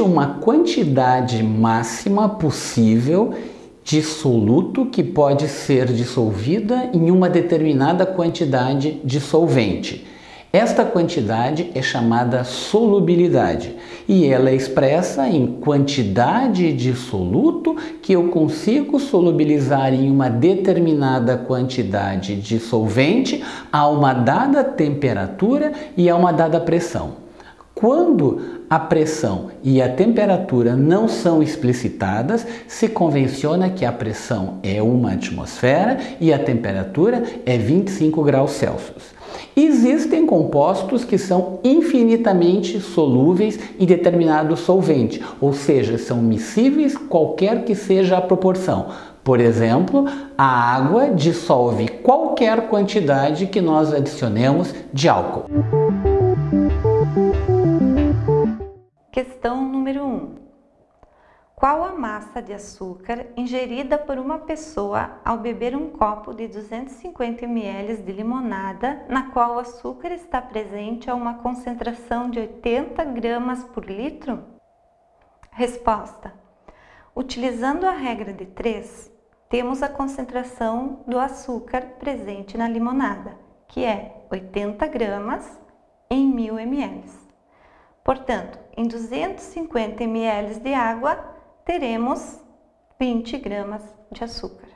uma quantidade máxima possível de soluto que pode ser dissolvida em uma determinada quantidade de solvente. Esta quantidade é chamada solubilidade e ela é expressa em quantidade de soluto que eu consigo solubilizar em uma determinada quantidade de solvente a uma dada temperatura e a uma dada pressão. Quando a pressão e a temperatura não são explicitadas, se convenciona que a pressão é uma atmosfera e a temperatura é 25 graus Celsius. Existem compostos que são infinitamente solúveis em determinado solvente, ou seja, são miscíveis qualquer que seja a proporção. Por exemplo, a água dissolve qualquer quantidade que nós adicionemos de álcool. Número 1. Um. Qual a massa de açúcar ingerida por uma pessoa ao beber um copo de 250 ml de limonada, na qual o açúcar está presente a uma concentração de 80 gramas por litro? Resposta. Utilizando a regra de 3, temos a concentração do açúcar presente na limonada, que é 80 gramas em 1000 ml. Portanto, em 250 ml de água, teremos 20 gramas de açúcar.